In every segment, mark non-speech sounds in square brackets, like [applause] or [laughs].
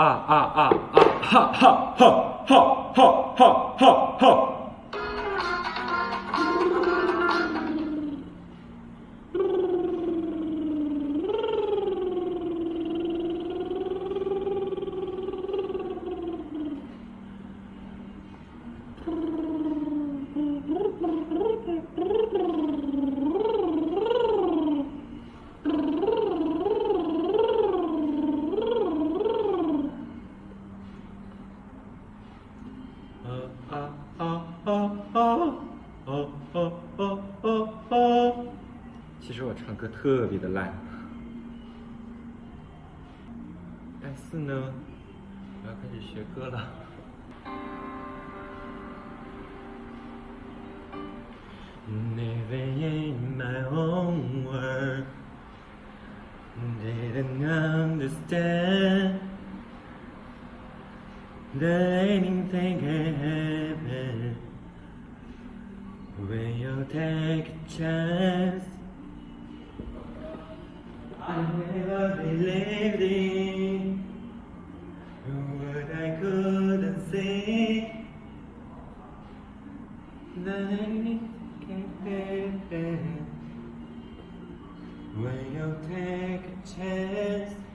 啊啊啊啊！哈哈哈哈哈哈哈哈！歌特别的烂，但是呢，我要开始学歌了。Never in my own world, didn't understand that anything can happen when you take a chance. I never believed in what I couldn't see. That when you take a chance.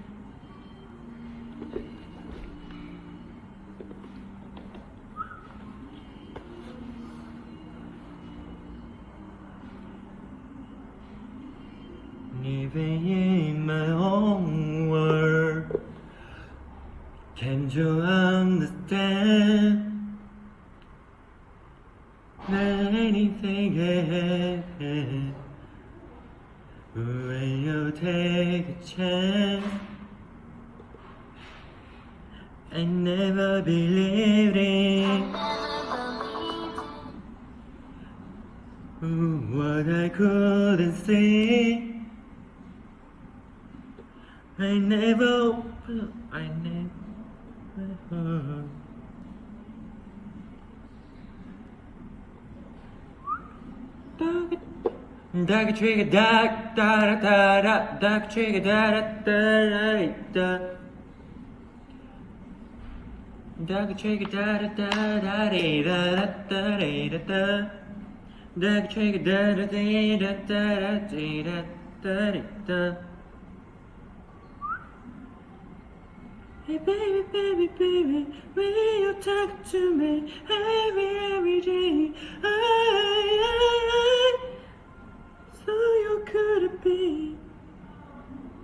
你 in my own world. Can't you understand that anything can when you take a chance? I never believed in what I couldn't see. I never, I never. Dark trigger, dark, da da da da, dark trigger, da da da da da. Dark trigger, da da da da da da da da da. Dark trigger, da da da da da da da da da. Hey baby, baby, baby, will you talk to me every, every day? I, I, I, so you could be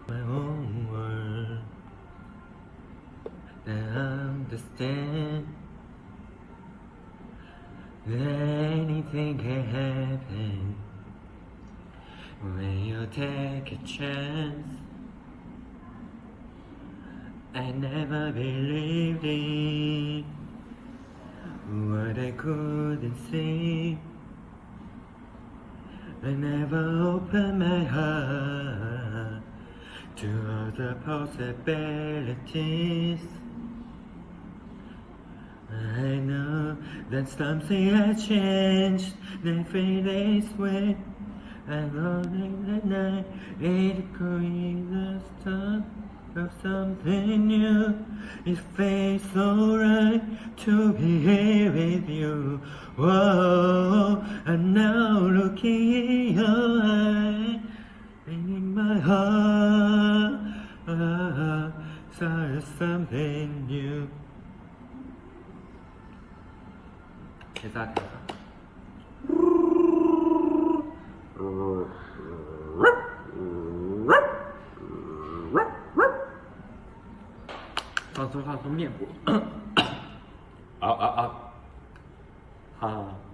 my own world. I understand that anything can happen when you take a chance. I never believed in what I couldn't see. I never opened my heart to other possibilities. I know that something has changed. Every day's way. I'm lonely at night. It could the of something new, it feels so right to be here with you. Whoa, and now looking in your eyes, and in my heart, ah, there's something new. 대사대사 [laughs] 放松放松面部。啊啊啊！啊。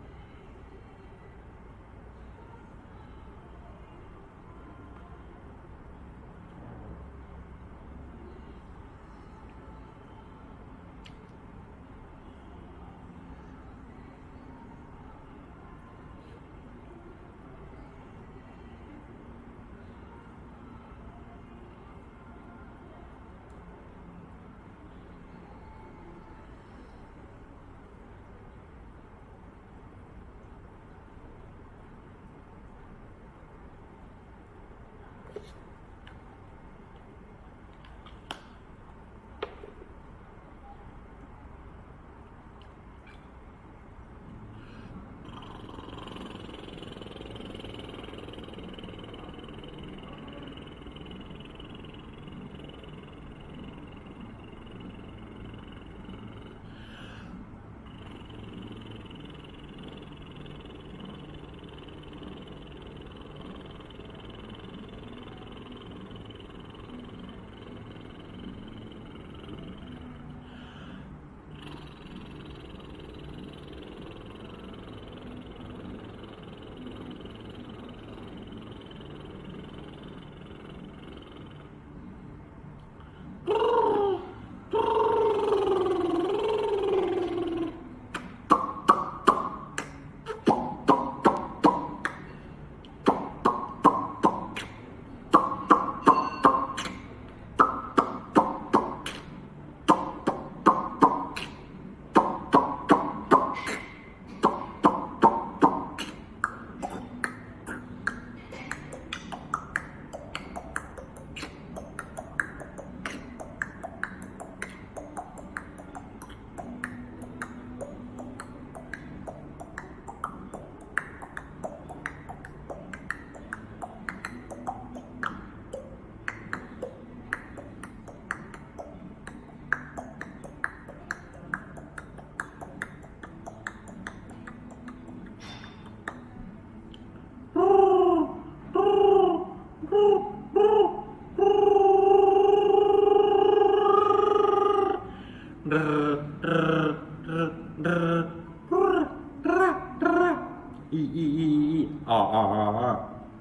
i i i i a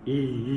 i i